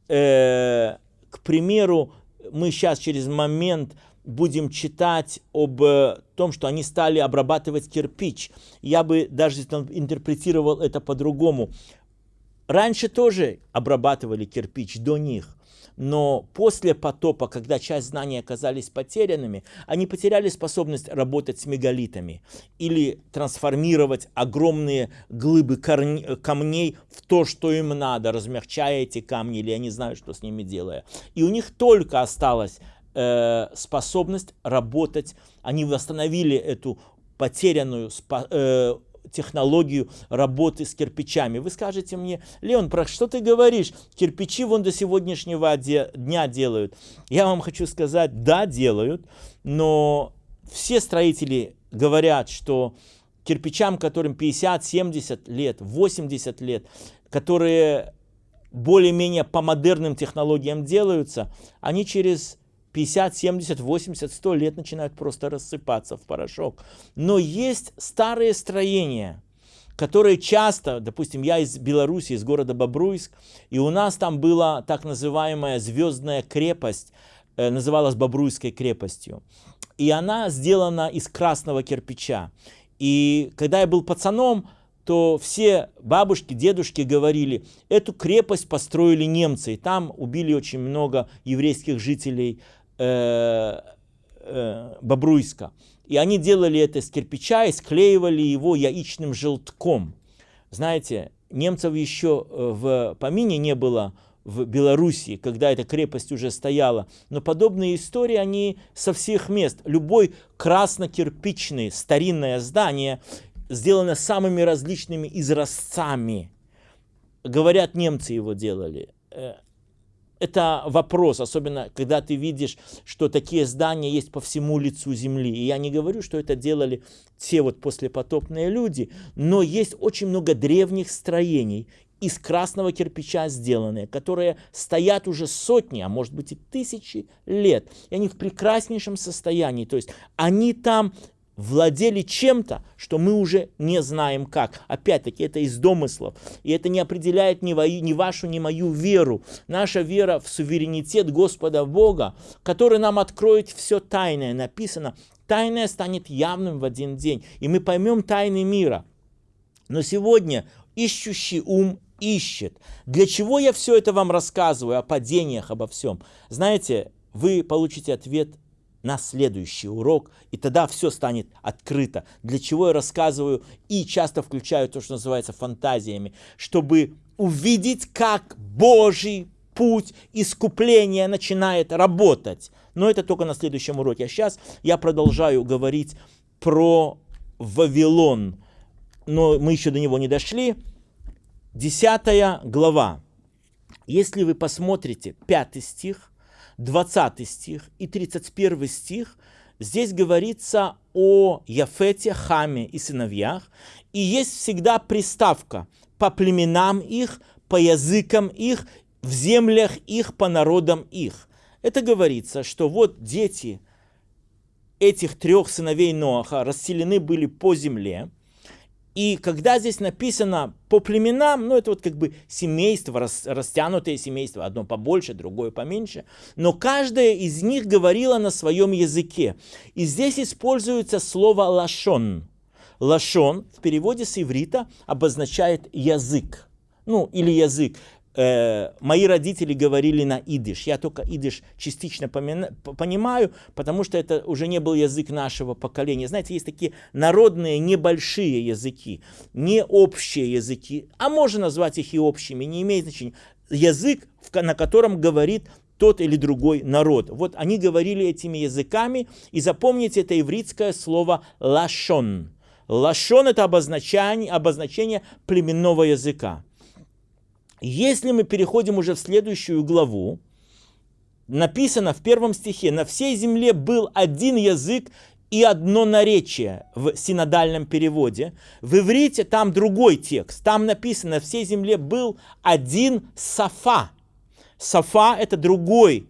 э, к примеру, мы сейчас через момент будем читать об э, том, что они стали обрабатывать кирпич. Я бы даже интерпретировал это по-другому. раньше тоже обрабатывали кирпич до них. Но после потопа, когда часть знаний оказались потерянными, они потеряли способность работать с мегалитами или трансформировать огромные глыбы камней в то, что им надо, размягчая эти камни, или я не знаю, что с ними делая. И у них только осталась э, способность работать, они восстановили эту потерянную э, технологию работы с кирпичами. Вы скажете мне, Леон, про что ты говоришь? Кирпичи вон до сегодняшнего дня делают. Я вам хочу сказать, да, делают, но все строители говорят, что кирпичам, которым 50, 70 лет, 80 лет, которые более-менее по модерным технологиям делаются, они через 50, 70, 80, 100 лет начинают просто рассыпаться в порошок. Но есть старые строения, которые часто, допустим, я из Беларуси, из города Бобруйск, и у нас там была так называемая звездная крепость, э, называлась Бобруйской крепостью. И она сделана из красного кирпича. И когда я был пацаном, то все бабушки, дедушки говорили, эту крепость построили немцы, и там убили очень много еврейских жителей э, э, Бобруйска. И они делали это из кирпича и склеивали его яичным желтком. Знаете, немцев еще э, в помине не было в Белоруссии, когда эта крепость уже стояла. Но подобные истории, они со всех мест. Любой красно-кирпичный старинное здание сделано самыми различными изразцами. Говорят, немцы его делали. Это вопрос, особенно когда ты видишь, что такие здания есть по всему лицу земли. И я не говорю, что это делали те вот послепотопные люди, но есть очень много древних строений из красного кирпича сделанные, которые стоят уже сотни, а может быть и тысячи лет. И они в прекраснейшем состоянии. То есть они там владели чем-то, что мы уже не знаем как. Опять-таки, это из домыслов. И это не определяет ни, вою, ни вашу, ни мою веру. Наша вера в суверенитет Господа Бога, который нам откроет все тайное. Написано, тайное станет явным в один день. И мы поймем тайны мира. Но сегодня ищущий ум ищет. Для чего я все это вам рассказываю, о падениях, обо всем? Знаете, вы получите ответ на следующий урок, и тогда все станет открыто. Для чего я рассказываю и часто включаю то, что называется фантазиями, чтобы увидеть, как Божий путь искупления начинает работать. Но это только на следующем уроке. А сейчас я продолжаю говорить про Вавилон. Но мы еще до него не дошли. Десятая глава. Если вы посмотрите пятый стих, 20 стих и 31 стих, здесь говорится о Яфете, Хаме и сыновьях, и есть всегда приставка по племенам их, по языкам их, в землях их, по народам их. Это говорится, что вот дети этих трех сыновей Ноаха расселены были по земле, и когда здесь написано по племенам, ну это вот как бы семейство, рас, растянутое семейство, одно побольше, другое поменьше, но каждое из них говорило на своем языке. И здесь используется слово лашон. Лашон в переводе с иврита обозначает язык. Ну, или язык э, мои родители говорили на идиш. Я только идиш частично понимаю, потому что это уже не был язык нашего поколения. Знаете, есть такие народные небольшие языки, не общие языки, а можно назвать их и общими, не имеет значения. Язык, на котором говорит тот или другой народ. Вот они говорили этими языками, и запомните это ивритское слово «лашон». Лашон – это обозначение, обозначение племенного языка. Если мы переходим уже в следующую главу, написано в первом стихе, на всей земле был один язык и одно наречие в синодальном переводе. В иврите там другой текст. Там написано, на всей земле был один сафа. Сафа это другой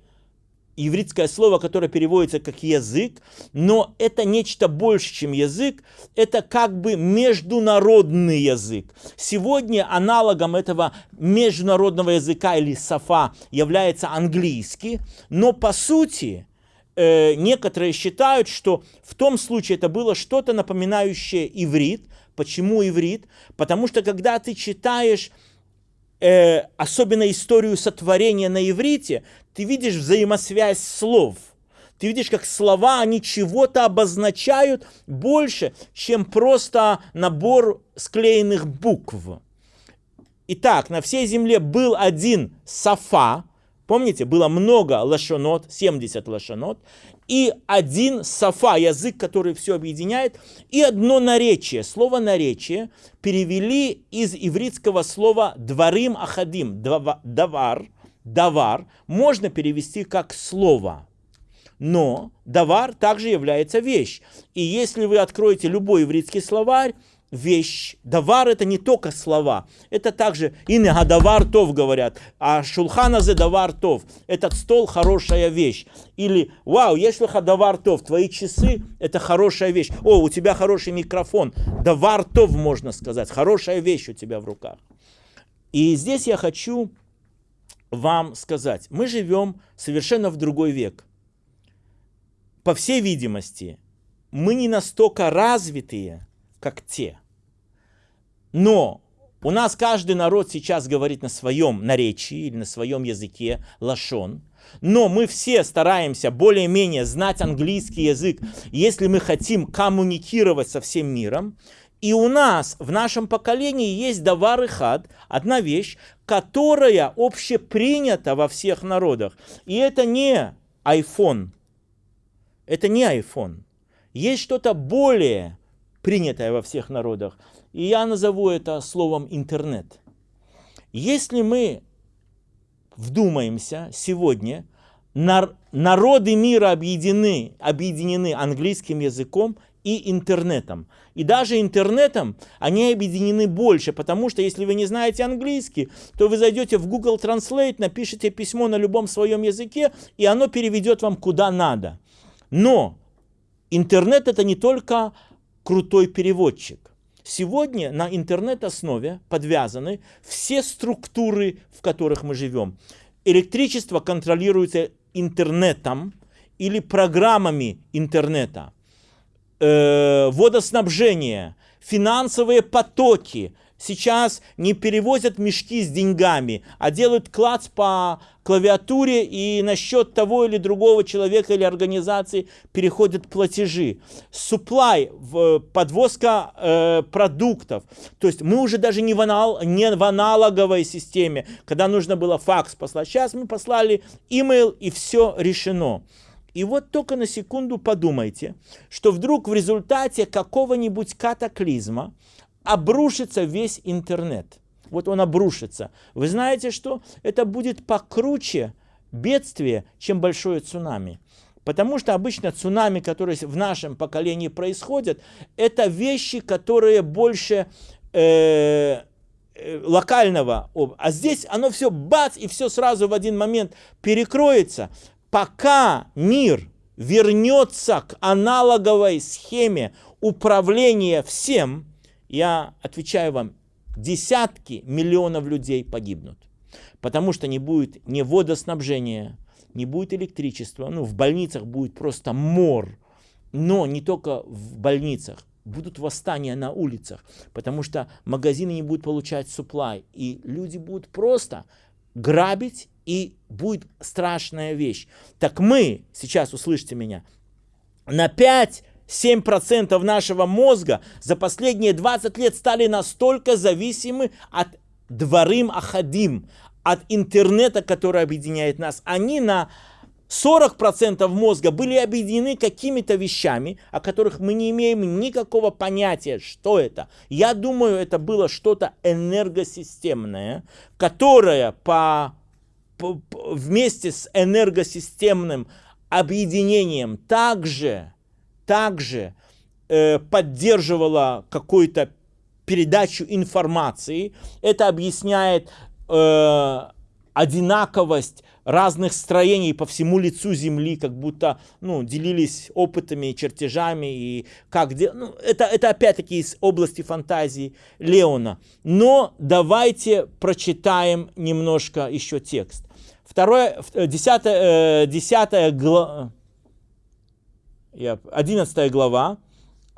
еврейское слово, которое переводится как язык, но это нечто больше, чем язык, это как бы международный язык. Сегодня аналогом этого международного языка или сафа является английский, но по сути э, некоторые считают, что в том случае это было что-то напоминающее иврит. Почему иврит? Потому что когда ты читаешь э, особенно историю сотворения на иврите, ты видишь взаимосвязь слов. Ты видишь, как слова, они чего-то обозначают больше, чем просто набор склеенных букв. Итак, на всей земле был один сафа, помните, было много лошонот, 70 лошонот, и один сафа, язык, который все объединяет, и одно наречие. Слово наречие перевели из ивритского слова дворим ахадим, давар, давар, можно перевести как слово. Но давар также является вещь. И если вы откроете любой ивритский словарь, вещь. Давар это не только слова, это также ине гадавар тов говорят, а шулхана зе давар тов. Этот стол хорошая вещь. Или вау, если хадавар тов, твои часы это хорошая вещь. О, у тебя хороший микрофон. Давар тов можно сказать, хорошая вещь у тебя в руках. И здесь я хочу вам сказать, мы живем совершенно в другой век. По всей видимости, мы не настолько развитые, как те. Но у нас каждый народ сейчас говорит на своем наречии или на своем языке лашон. Но мы все стараемся более-менее знать английский язык, если мы хотим коммуникировать со всем миром. И у нас в нашем поколении есть давар и хад, одна вещь, которая общепринята во всех народах. И это не iPhone. Это не iPhone. Есть что-то более принятое во всех народах. И я назову это словом интернет. Если мы вдумаемся сегодня, народы мира объединены, объединены английским языком и интернетом. И даже интернетом они объединены больше, потому что если вы не знаете английский, то вы зайдете в Google Translate, напишите письмо на любом своем языке, и оно переведет вам куда надо. Но интернет это не только крутой переводчик. Сегодня на интернет-основе подвязаны все структуры, в которых мы живем. Электричество контролируется интернетом или программами интернета. Э, водоснабжение, финансовые потоки – сейчас не перевозят мешки с деньгами, а делают клац по клавиатуре и на счет того или другого человека или организации переходят платежи. Supply, подвозка э, продуктов. То есть мы уже даже не в, анал, не в аналоговой системе, когда нужно было факс послать. Сейчас мы послали email и все решено. И вот только на секунду подумайте, что вдруг в результате какого-нибудь катаклизма, обрушится весь интернет. Вот он обрушится. Вы знаете что? Это будет покруче бедствие, чем большое цунами. Потому что обычно цунами, которые в нашем поколении происходят, это вещи, которые больше э, э, локального. А здесь оно все бац, и все сразу в один момент перекроется. Пока мир вернется к аналоговой схеме управления всем, я отвечаю вам, десятки миллионов людей погибнут. Потому что не будет ни водоснабжения, не будет электричества, ну в больницах будет просто мор. Но не только в больницах, будут восстания на улицах, потому что магазины не будут получать supply, и люди будут просто грабить, и будет страшная вещь. Так мы, сейчас услышите меня, на 5 7% нашего мозга за последние 20 лет стали настолько зависимы от дворым ахадим, от интернета, который объединяет нас. Они на 40% мозга были объединены какими-то вещами, о которых мы не имеем никакого понятия, что это. Я думаю, это было что-то энергосистемное, которое по, по, вместе с энергосистемным объединением также также э, поддерживала какую-то передачу информации. Это объясняет э, одинаковость разных строений по всему лицу Земли, как будто ну, делились опытами, чертежами и как ну, это, это опять-таки из области фантазии Леона. Но давайте прочитаем немножко еще текст. Второе, э, десятая, э, десятая глава 11 глава,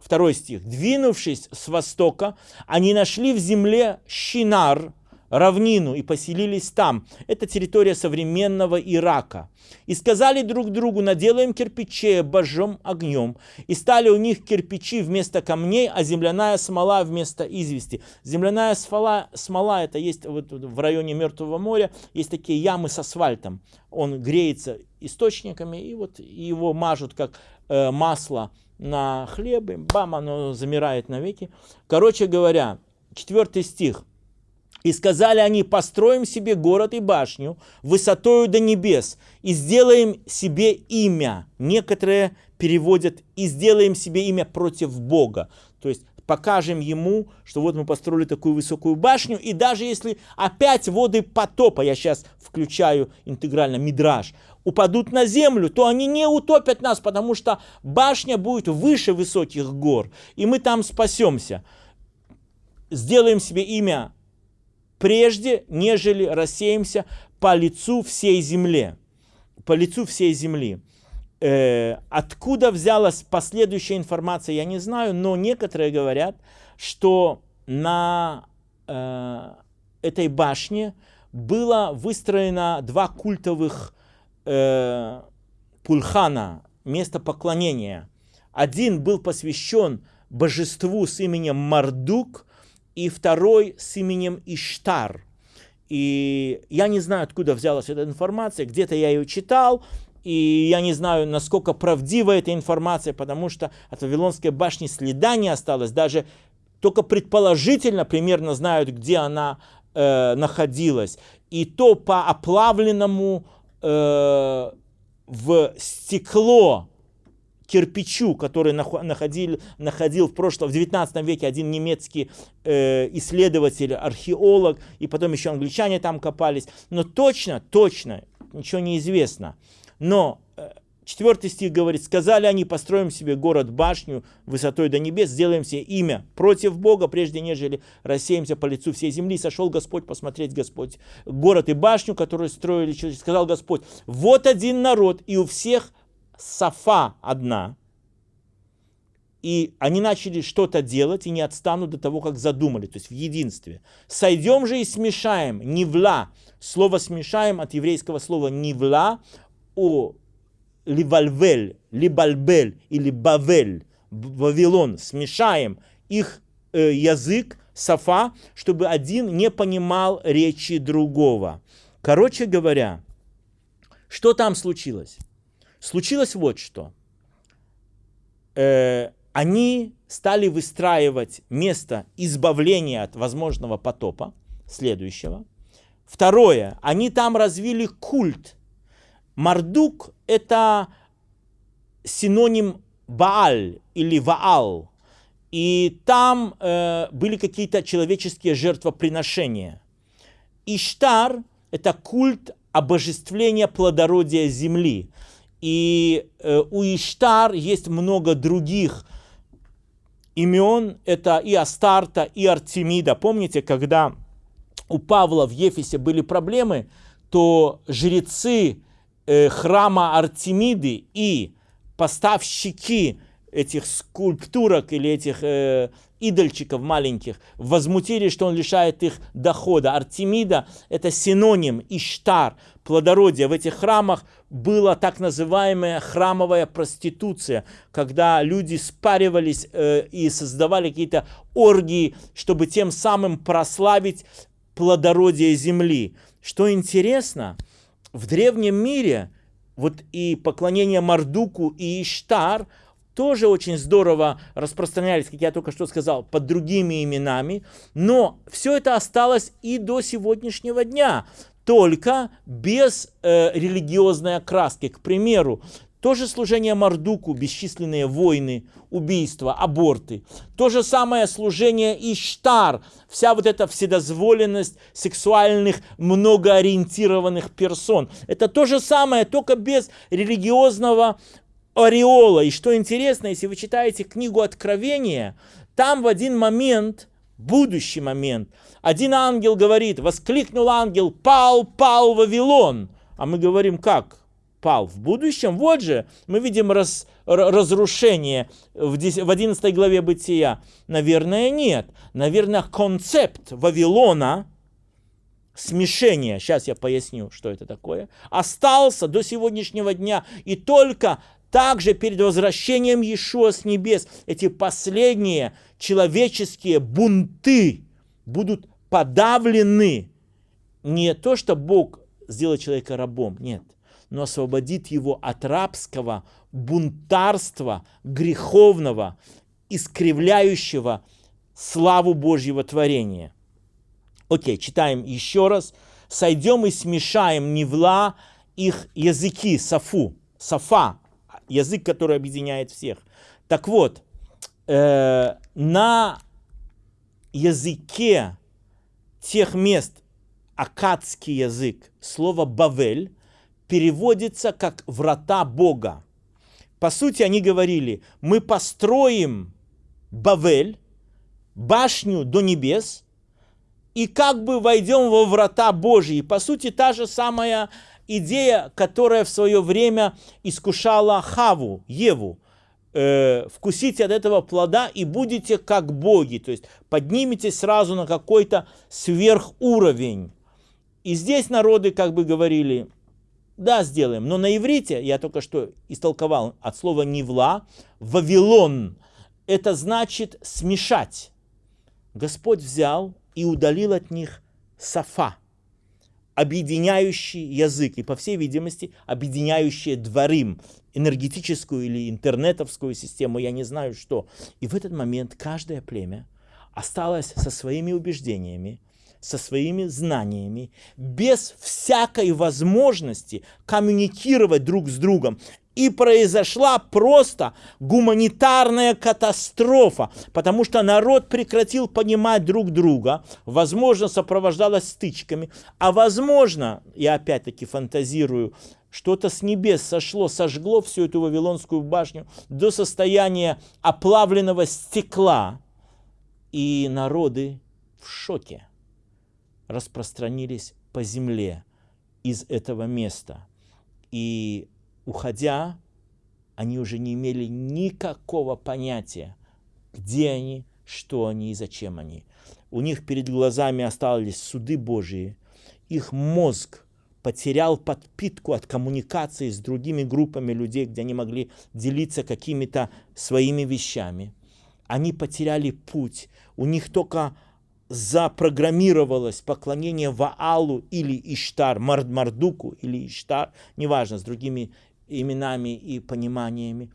2 стих. «Двинувшись с востока, они нашли в земле Шинар, равнину и поселились там. Это территория современного Ирака. И сказали друг другу, наделаем кирпичей, обожжем огнем. И стали у них кирпичи вместо камней, а земляная смола вместо извести. Земляная смола, смола это есть вот в районе Мертвого моря, есть такие ямы с асфальтом. Он греется источниками, и вот его мажут как э, масло на хлебе, бам, оно замирает навеки. Короче говоря, четвертый стих. И сказали они, построим себе город и башню высотою до небес, и сделаем себе имя. Некоторые переводят, и сделаем себе имя против Бога. То есть покажем ему, что вот мы построили такую высокую башню, и даже если опять воды потопа, я сейчас включаю интегрально мидраж, упадут на землю, то они не утопят нас, потому что башня будет выше высоких гор, и мы там спасемся. Сделаем себе имя прежде, нежели рассеемся по лицу всей земли. По лицу всей земли. Э, откуда взялась последующая информация, я не знаю, но некоторые говорят, что на э, этой башне было выстроено два культовых э, пульхана, место поклонения. Один был посвящен божеству с именем Мардук, и второй с именем Иштар. И я не знаю, откуда взялась эта информация, где-то я ее читал, и я не знаю, насколько правдива эта информация, потому что от Вавилонской башни следа не осталось, даже только предположительно примерно знают, где она э, находилась. И то по оплавленному э, в стекло кирпичу, который находил, находил в прошлом, в 19 веке один немецкий э, исследователь, археолог, и потом еще англичане там копались. Но точно, точно, ничего не известно. Но четвертый стих говорит, сказали они, построим себе город-башню высотой до небес, сделаем себе имя против Бога, прежде нежели рассеемся по лицу всей земли. Сошел Господь посмотреть Господь город и башню, которую строили. Сказал Господь, вот один народ, и у всех Сафа одна, и они начали что-то делать и не отстанут до того, как задумали, то есть в единстве. Сойдем же и смешаем, нивла, слово смешаем от еврейского слова нивла, о ливальвель, либальбель или бавель, Вавилон, смешаем их э, язык, сафа, чтобы один не понимал речи другого. Короче говоря, что там случилось? Случилось вот что. Э, они стали выстраивать место избавления от возможного потопа, следующего. Второе, они там развили культ. Мардук – это синоним Бааль или Ваал. И там э, были какие-то человеческие жертвоприношения. Иштар – это культ обожествления плодородия земли. И э, у Иштар есть много других имен. Это и Астарта, и Артемида. Помните, когда у Павла в Ефесе были проблемы, то жрецы э, храма Артемиды и поставщики этих скульптурок или этих э, идольчиков маленьких возмутили, что он лишает их дохода. Артемида – это синоним Иштар, плодородия. В этих храмах была так называемая храмовая проституция, когда люди спаривались э, и создавали какие-то оргии, чтобы тем самым прославить плодородие земли. Что интересно, в древнем мире вот и поклонение Мардуку и Иштар – тоже очень здорово распространялись, как я только что сказал, под другими именами, но все это осталось и до сегодняшнего дня, только без э, религиозной окраски. К примеру, то же служение Мардуку, бесчисленные войны, убийства, аборты. То же самое служение Иштар, вся вот эта вседозволенность сексуальных, многоориентированных персон. Это то же самое, только без религиозного ореола. И что интересно, если вы читаете книгу Откровения, там в один момент, будущий момент, один ангел говорит, воскликнул ангел, пал, пал Вавилон. А мы говорим, как? Пал в будущем? Вот же, мы видим раз, разрушение в 11 главе Бытия. Наверное, нет. Наверное, концепт Вавилона смешения, сейчас я поясню, что это такое, остался до сегодняшнего дня. И только также перед возвращением Иешуа с небес эти последние человеческие бунты будут подавлены. Не то, что Бог сделает человека рабом, нет, но освободит его от рабского бунтарства, греховного, искривляющего славу Божьего творения. Окей, читаем еще раз. Сойдем и смешаем невла их языки, сафу, сафа, язык, который объединяет всех. Так вот, э, на языке тех мест, акадский язык, слово «бавель» переводится как «врата Бога». По сути, они говорили, мы построим Бавель, башню до небес, и как бы войдем во врата Божьи. По сути, та же самая идея, которая в свое время искушала Хаву, Еву. Э, вкусите от этого плода и будете как боги. То есть подниметесь сразу на какой-то сверхуровень. И здесь народы как бы говорили, да, сделаем. Но на иврите, я только что истолковал от слова «невла», «вавилон», это значит смешать. Господь взял и удалил от них сафа, объединяющий язык, и, по всей видимости, объединяющий дворим, энергетическую или интернетовскую систему, я не знаю что. И в этот момент каждое племя осталось со своими убеждениями, со своими знаниями, без всякой возможности коммуникировать друг с другом. И произошла просто гуманитарная катастрофа, потому что народ прекратил понимать друг друга, возможно, сопровождалась стычками, а возможно, я опять-таки фантазирую, что-то с небес сошло, сожгло всю эту Вавилонскую башню до состояния оплавленного стекла, и народы в шоке распространились по земле из этого места. И уходя, они уже не имели никакого понятия, где они, что они и зачем они. У них перед глазами остались суды Божьи, их мозг потерял подпитку от коммуникации с другими группами людей, где они могли делиться какими-то своими вещами. Они потеряли путь, у них только запрограммировалось поклонение Ваалу или Иштар, Мардуку или Иштар, неважно, с другими именами и пониманиями,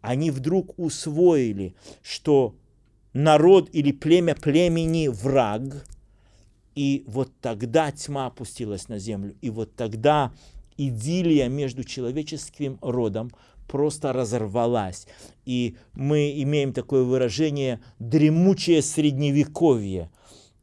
они вдруг усвоили, что народ или племя племени враг, и вот тогда тьма опустилась на землю, и вот тогда идиллия между человеческим родом просто разорвалась. И мы имеем такое выражение «дремучее средневековье»,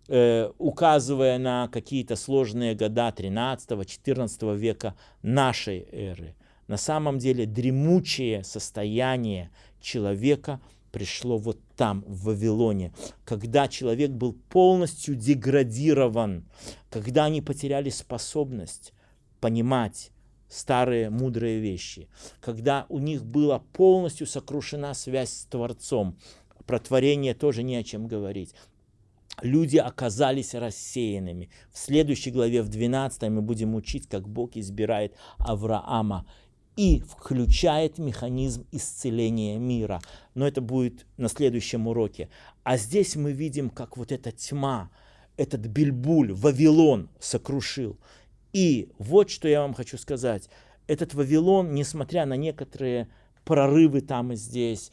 указывая на какие-то сложные года 13-14 века нашей эры. На самом деле дремучее состояние человека пришло вот там, в Вавилоне, когда человек был полностью деградирован, когда они потеряли способность понимать старые мудрые вещи, когда у них была полностью сокрушена связь с Творцом. Про творение тоже не о чем говорить. Люди оказались рассеянными. В следующей главе, в 12 мы будем учить, как Бог избирает Авраама и включает механизм исцеления мира. Но это будет на следующем уроке. А здесь мы видим, как вот эта тьма, этот бельбуль, Вавилон сокрушил. И вот что я вам хочу сказать. Этот Вавилон, несмотря на некоторые прорывы там и здесь,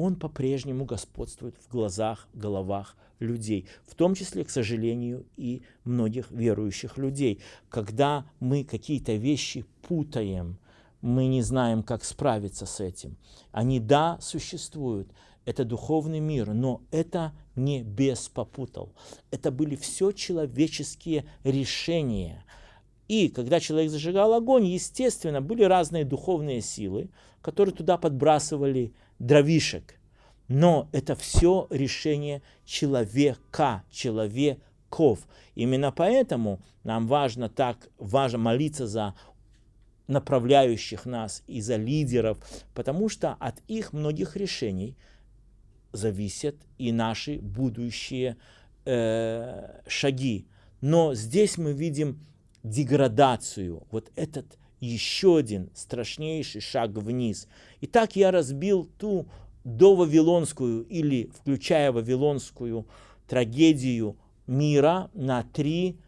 он по-прежнему господствует в глазах, головах людей, в том числе, к сожалению, и многих верующих людей. Когда мы какие-то вещи путаем, мы не знаем, как справиться с этим. Они, да, существуют, это духовный мир, но это не бес попутал. Это были все человеческие решения. И когда человек зажигал огонь, естественно, были разные духовные силы, которые туда подбрасывали дровишек. Но это все решение человека, человеков. Именно поэтому нам важно так важно молиться за направляющих нас и за лидеров, потому что от их многих решений зависят и наши будущие э, шаги. Но здесь мы видим деградацию. Вот этот еще один страшнейший шаг вниз. Итак, я разбил ту довавилонскую или включая вавилонскую трагедию мира на три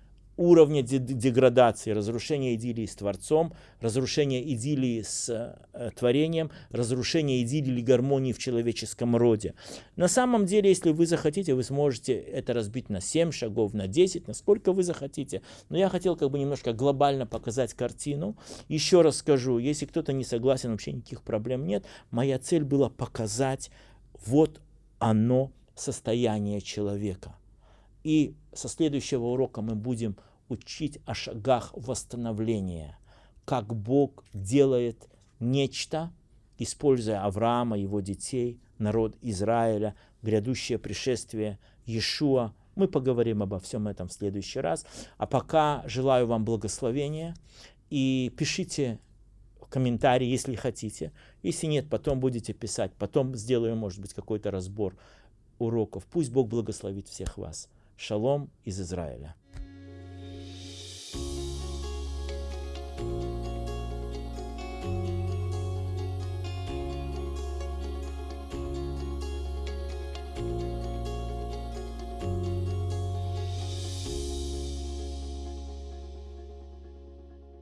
уровня деградации, разрушение идиллии с Творцом, разрушение идиллии с э, творением, разрушение идиллии гармонии в человеческом роде. На самом деле, если вы захотите, вы сможете это разбить на 7 шагов, на 10, на сколько вы захотите. Но я хотел как бы немножко глобально показать картину. Еще раз скажу, если кто-то не согласен, вообще никаких проблем нет. Моя цель была показать вот оно состояние человека. И со следующего урока мы будем учить о шагах восстановления, как Бог делает нечто, используя Авраама, его детей, народ Израиля, грядущее пришествие Иешуа. Мы поговорим обо всем этом в следующий раз. А пока желаю вам благословения и пишите комментарии, если хотите. Если нет, потом будете писать. Потом сделаю, может быть, какой-то разбор уроков. Пусть Бог благословит всех вас. Шалом из Израиля.